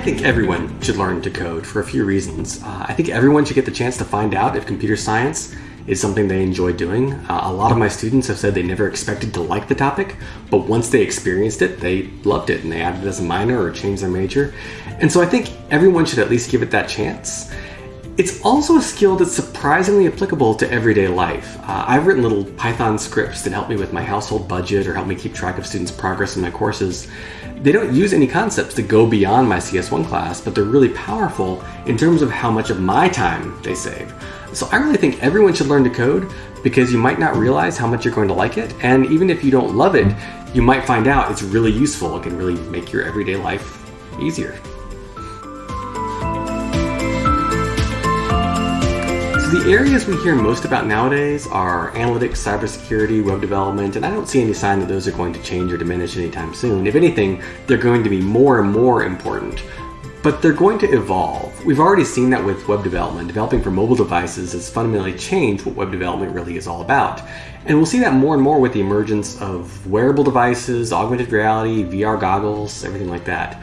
I think everyone should learn to code for a few reasons. Uh, I think everyone should get the chance to find out if computer science is something they enjoy doing. Uh, a lot of my students have said they never expected to like the topic, but once they experienced it, they loved it and they added it as a minor or changed their major. And so I think everyone should at least give it that chance. It's also a skill that's surprisingly applicable to everyday life. Uh, I've written little Python scripts that help me with my household budget or help me keep track of students' progress in my courses. They don't use any concepts that go beyond my CS1 class, but they're really powerful in terms of how much of my time they save. So I really think everyone should learn to code because you might not realize how much you're going to like it, and even if you don't love it, you might find out it's really useful. It can really make your everyday life easier. The areas we hear most about nowadays are analytics, cybersecurity, web development, and I don't see any sign that those are going to change or diminish anytime soon. If anything, they're going to be more and more important. But they're going to evolve. We've already seen that with web development. Developing for mobile devices has fundamentally changed what web development really is all about. And we'll see that more and more with the emergence of wearable devices, augmented reality, VR goggles, everything like that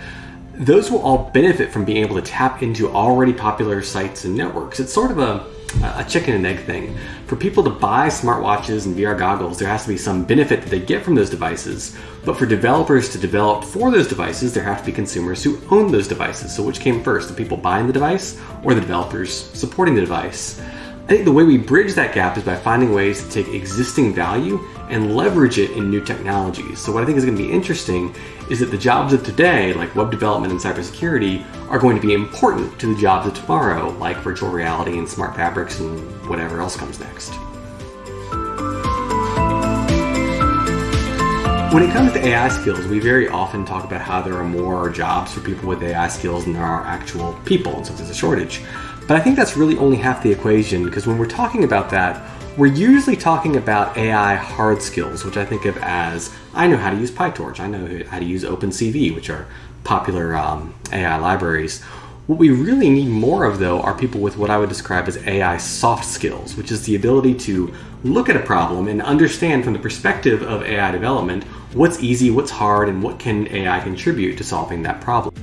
those will all benefit from being able to tap into already popular sites and networks. It's sort of a a chicken and egg thing. For people to buy smartwatches and VR goggles, there has to be some benefit that they get from those devices. But for developers to develop for those devices, there have to be consumers who own those devices. So which came first, the people buying the device or the developers supporting the device? I think the way we bridge that gap is by finding ways to take existing value and leverage it in new technologies. So what I think is going to be interesting is that the jobs of today, like web development and cybersecurity, are going to be important to the jobs of tomorrow, like virtual reality and smart fabrics and whatever else comes next. When it comes to AI skills, we very often talk about how there are more jobs for people with AI skills than there are actual people, and so there's a shortage. But I think that's really only half the equation because when we're talking about that, we're usually talking about AI hard skills, which I think of as I know how to use PyTorch, I know how to use OpenCV, which are popular um, AI libraries. What we really need more of, though, are people with what I would describe as AI soft skills, which is the ability to look at a problem and understand from the perspective of AI development what's easy, what's hard, and what can AI contribute to solving that problem.